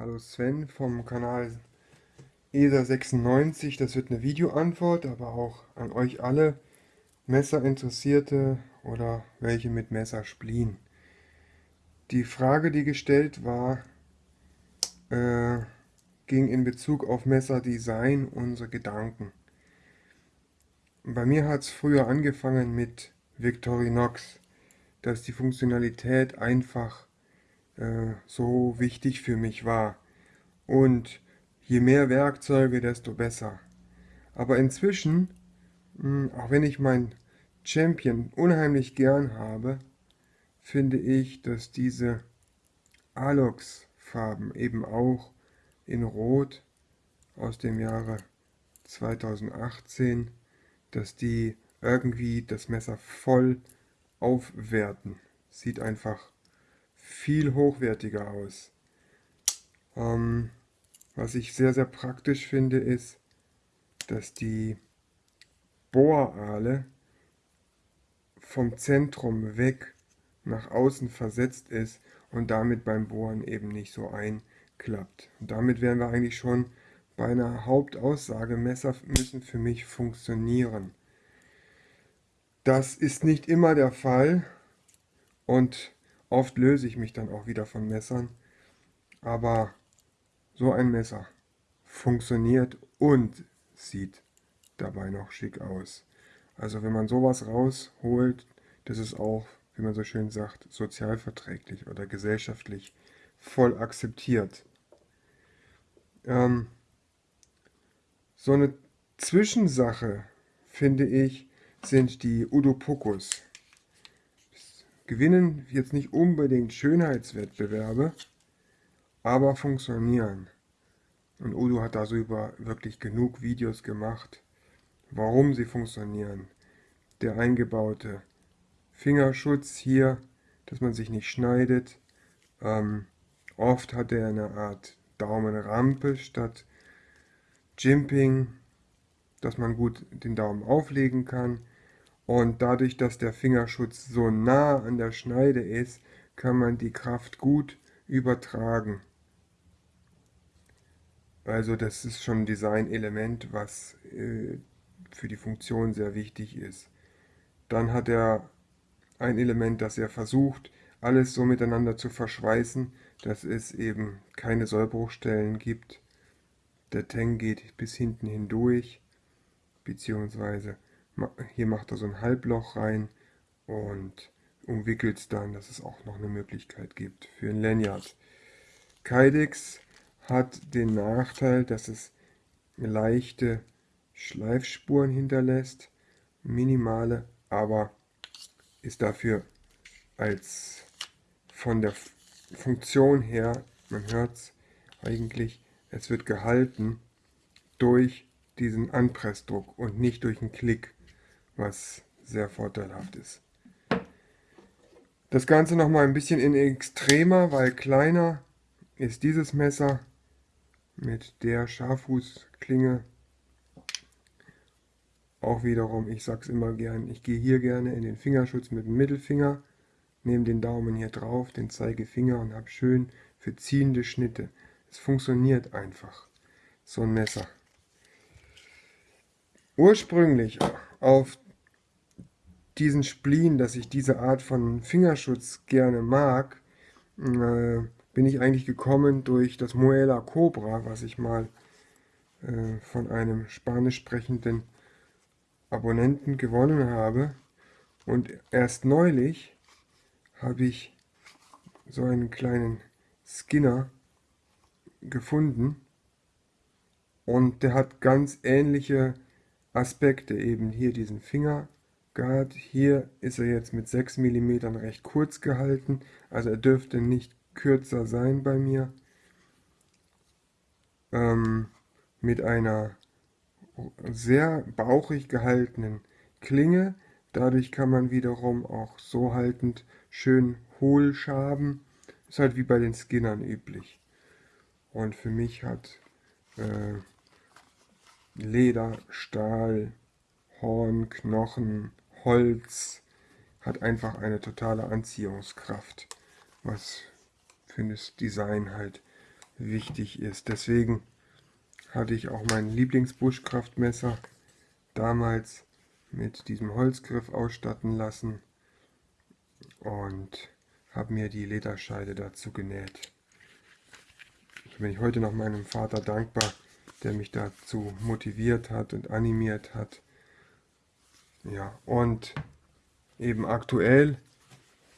Hallo Sven vom Kanal ESA96. Das wird eine Videoantwort, aber auch an euch alle Messerinteressierte oder welche mit Messer splien. Die Frage, die gestellt war, äh, ging in Bezug auf Messerdesign unsere Gedanken. Bei mir hat es früher angefangen mit Victorinox, dass die Funktionalität einfach äh, so wichtig für mich war. Und je mehr Werkzeuge, desto besser. Aber inzwischen, hm, auch wenn ich mein Champion unheimlich gern habe, finde ich, dass diese Alox Farben eben auch in Rot aus dem Jahre 2018 dass die irgendwie das Messer voll aufwerten. Sieht einfach viel hochwertiger aus. Ähm, was ich sehr, sehr praktisch finde, ist, dass die Bohrale vom Zentrum weg nach außen versetzt ist und damit beim Bohren eben nicht so einklappt. Und damit wären wir eigentlich schon bei einer Hauptaussage, Messer müssen für mich funktionieren. Das ist nicht immer der Fall und oft löse ich mich dann auch wieder von Messern. Aber so ein Messer funktioniert und sieht dabei noch schick aus. Also wenn man sowas rausholt, das ist auch, wie man so schön sagt, sozialverträglich oder gesellschaftlich voll akzeptiert. Ähm, so eine Zwischensache, finde ich, sind die Udopokus. Gewinnen jetzt nicht unbedingt Schönheitswettbewerbe, aber funktionieren. Und Udo hat darüber wirklich genug Videos gemacht, warum sie funktionieren. Der eingebaute Fingerschutz hier, dass man sich nicht schneidet. Ähm, oft hat er eine Art Daumenrampe statt Jimping, dass man gut den Daumen auflegen kann. Und dadurch, dass der Fingerschutz so nah an der Schneide ist, kann man die Kraft gut übertragen. Also das ist schon ein Designelement, was äh, für die Funktion sehr wichtig ist. Dann hat er ein Element, das er versucht, alles so miteinander zu verschweißen, dass es eben keine Sollbruchstellen gibt. Der Tang geht bis hinten hindurch, beziehungsweise hier macht er so ein Halbloch rein und umwickelt es dann, dass es auch noch eine Möglichkeit gibt für ein Lanyard. Kydex hat den Nachteil, dass es leichte Schleifspuren hinterlässt, minimale, aber ist dafür als von der Funktion her, man hört es eigentlich, es wird gehalten durch diesen Anpressdruck und nicht durch einen Klick, was sehr vorteilhaft ist. Das Ganze noch mal ein bisschen in extremer, weil kleiner ist dieses Messer mit der Scharffußklinge. Auch wiederum, ich sag's immer gern, ich gehe hier gerne in den Fingerschutz mit dem Mittelfinger, nehme den Daumen hier drauf, den Zeigefinger und habe schön für ziehende Schnitte. Es funktioniert einfach, so ein Messer. Ursprünglich auf diesen Spleen, dass ich diese Art von Fingerschutz gerne mag, äh, bin ich eigentlich gekommen durch das Muela Cobra, was ich mal äh, von einem spanisch sprechenden Abonnenten gewonnen habe. Und erst neulich habe ich so einen kleinen Skinner gefunden und der hat ganz ähnliche Aspekte, eben hier diesen Fingerguard, hier ist er jetzt mit 6 mm recht kurz gehalten, also er dürfte nicht kürzer sein bei mir, ähm, mit einer sehr bauchig gehaltenen Klinge, dadurch kann man wiederum auch so haltend schön hohl schaben, ist halt wie bei den Skinnern üblich. Und für mich hat äh, Leder, Stahl, Horn, Knochen, Holz hat einfach eine totale Anziehungskraft, was für das Design halt wichtig ist. Deswegen hatte ich auch mein Lieblingsbuschkraftmesser damals mit diesem Holzgriff ausstatten lassen und habe mir die Lederscheide dazu genäht. Ich bin ich heute noch meinem Vater dankbar, der mich dazu motiviert hat und animiert hat. Ja, und eben aktuell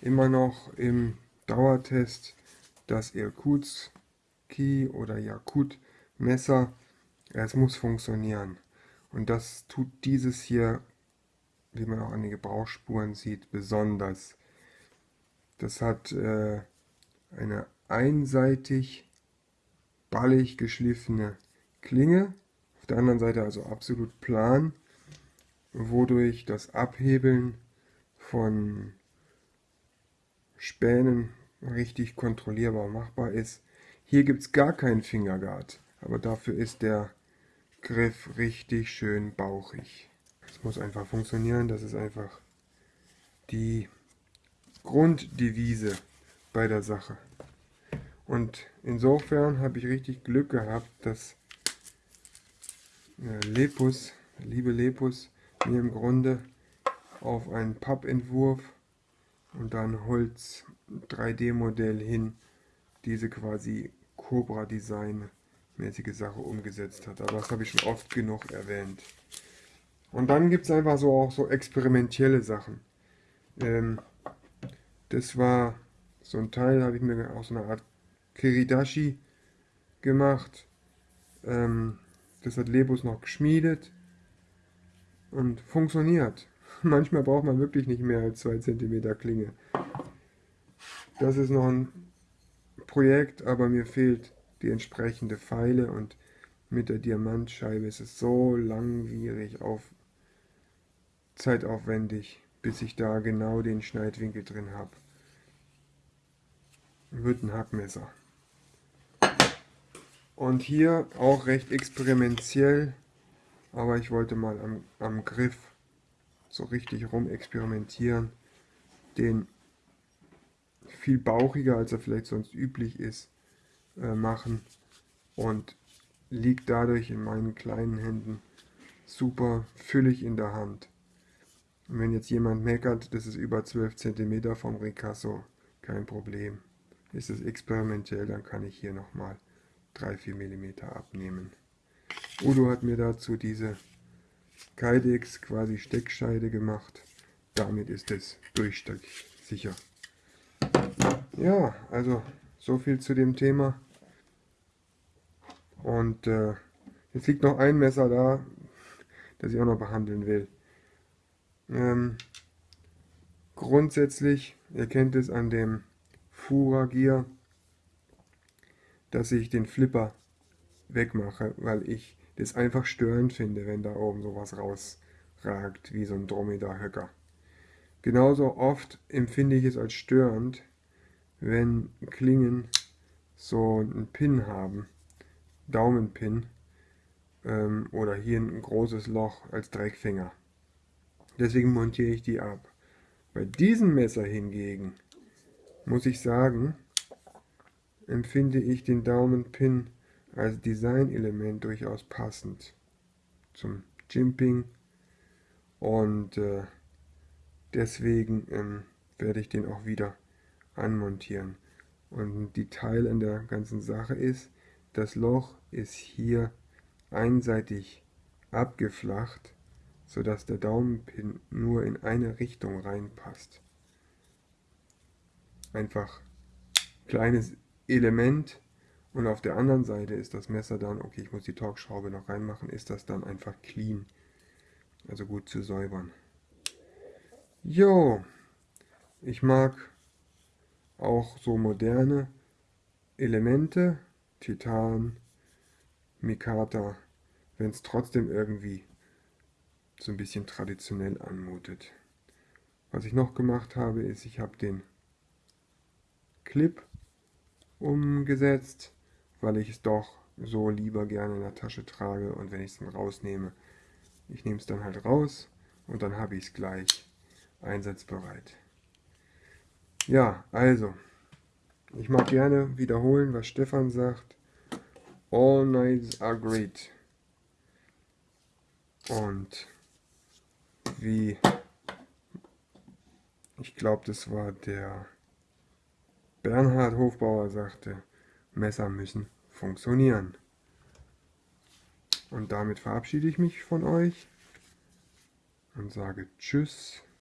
immer noch im Dauertest das Irkutski oder Jakut Messer. Es muss funktionieren. Und das tut dieses hier, wie man auch an den Gebrauchsspuren sieht, besonders. Das hat äh, eine einseitig ballig geschliffene Klinge, auf der anderen Seite also absolut plan, wodurch das Abhebeln von Spänen richtig kontrollierbar machbar ist. Hier gibt es gar keinen Fingerguard, aber dafür ist der Griff richtig schön bauchig. Es muss einfach funktionieren, das ist einfach die Grunddevise bei der Sache. Und insofern habe ich richtig Glück gehabt, dass äh, Lepus, liebe Lepus, mir im Grunde auf einen Pappentwurf und dann Holz 3D-Modell hin diese quasi Cobra Design mäßige Sache umgesetzt hat. Aber das habe ich schon oft genug erwähnt. Und dann gibt es einfach so auch so experimentelle Sachen. Ähm, das war so ein Teil, habe ich mir auch so eine Art Kiridashi gemacht. Ähm, das hat Lebus noch geschmiedet und funktioniert. Manchmal braucht man wirklich nicht mehr als 2 cm Klinge. Das ist noch ein Projekt, aber mir fehlt die entsprechende Pfeile und mit der Diamantscheibe ist es so langwierig auf zeitaufwendig, bis ich da genau den Schneidwinkel drin habe. Wird ein Hackmesser. Und hier auch recht experimentell, aber ich wollte mal am, am Griff so richtig rum experimentieren, den viel bauchiger, als er vielleicht sonst üblich ist, äh, machen und liegt dadurch in meinen kleinen Händen super füllig in der Hand. Und wenn jetzt jemand meckert, das ist über 12 cm vom Ricasso, kein Problem. Ist es experimentell, dann kann ich hier nochmal 3-4 mm abnehmen. Udo hat mir dazu diese Kydex quasi Steckscheide gemacht. Damit ist es durchsicher. Ja, also so viel zu dem Thema. Und äh, jetzt liegt noch ein Messer da, das ich auch noch behandeln will. Ähm, grundsätzlich, ihr kennt es an dem Fura Gear, dass ich den Flipper wegmache, weil ich das einfach störend finde, wenn da oben sowas rausragt, wie so ein Dromedar-Höcker. Genauso oft empfinde ich es als störend, wenn Klingen so einen Pin haben, Daumenpin, ähm, oder hier ein großes Loch als Dreckfinger. Deswegen montiere ich die ab. Bei diesem Messer hingegen muss ich sagen, empfinde ich den Daumenpin als Designelement durchaus passend zum Jimping und äh, deswegen ähm, werde ich den auch wieder anmontieren. Und ein Detail an der ganzen Sache ist, das Loch ist hier einseitig abgeflacht, sodass der Daumenpin nur in eine Richtung reinpasst. Einfach kleines Element und auf der anderen Seite ist das Messer dann, okay, ich muss die Torx-Schraube noch reinmachen, ist das dann einfach clean. Also gut zu säubern. Jo, ich mag auch so moderne Elemente, Titan, Mikata, wenn es trotzdem irgendwie so ein bisschen traditionell anmutet. Was ich noch gemacht habe, ist, ich habe den Clip umgesetzt, weil ich es doch so lieber gerne in der Tasche trage und wenn ich es dann rausnehme, ich nehme es dann halt raus und dann habe ich es gleich einsatzbereit. Ja, also, ich mag gerne wiederholen, was Stefan sagt. All nights are great. Und wie, ich glaube, das war der Bernhard Hofbauer sagte, Messer müssen funktionieren. Und damit verabschiede ich mich von euch und sage Tschüss.